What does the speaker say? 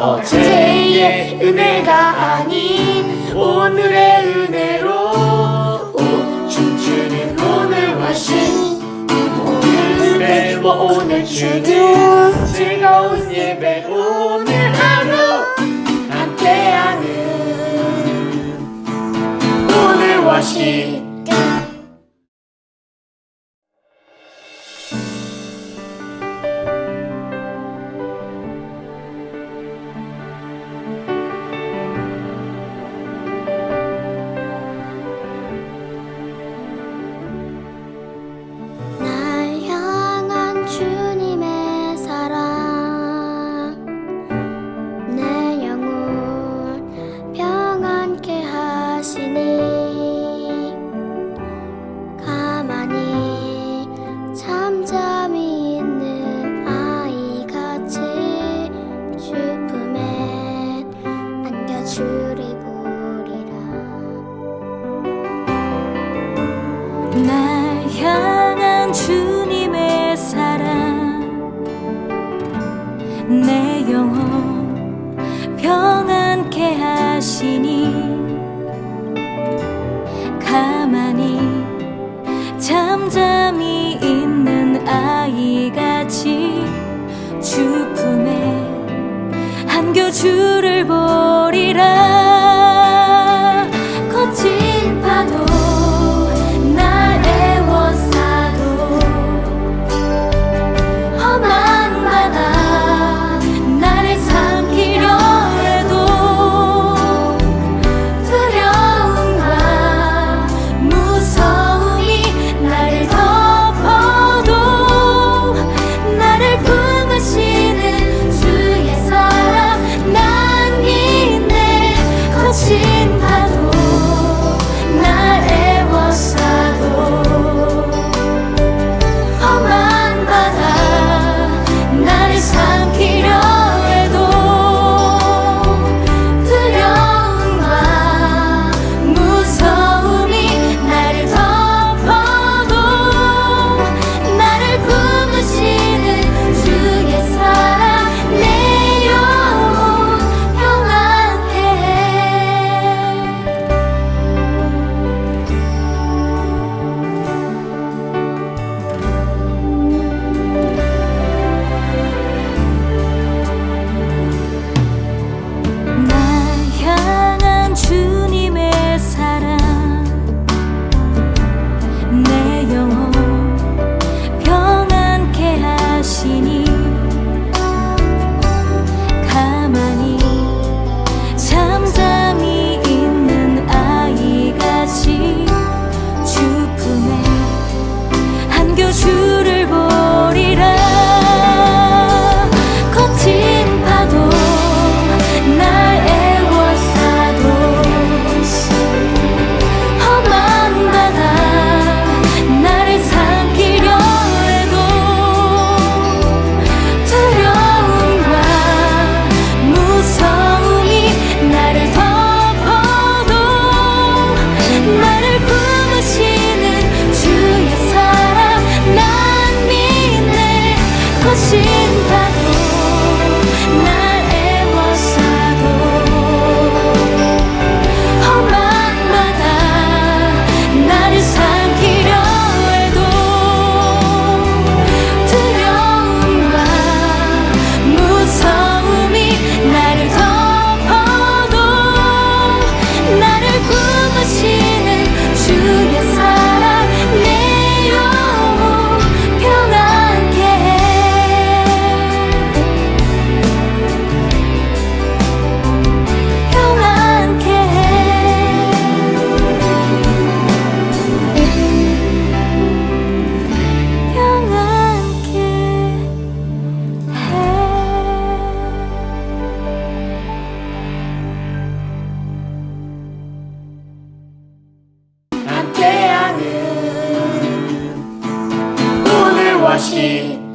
어제의 은혜가 아닌 오늘의 은혜로 오, 춤추는 오늘과 신 오늘 예배와 오늘 주는 즐거운 예배 오늘 하루 함께하는 오늘과 신. 당신이 가만히 잠잠히 있는 아이같이 주품에 안겨 주를 보리라. assim Rashi.